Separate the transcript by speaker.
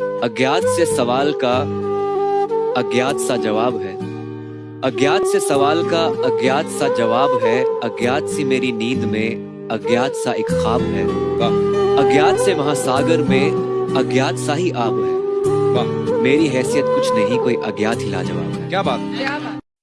Speaker 1: अज्ञात से सवाल का अज्ञात सा जवाब है। अज्ञात से सवाल का अज्ञात सा जवाब है अज्ञात सी मेरी नींद में अज्ञात सा एक ख्वाब है। अज्ञात से महासागर में अज्ञात सा ही आब है। मेरी हैसियत कुछ नहीं कोई अज्ञात ही लाजवाब है।
Speaker 2: क्या बात?
Speaker 3: क्या बात?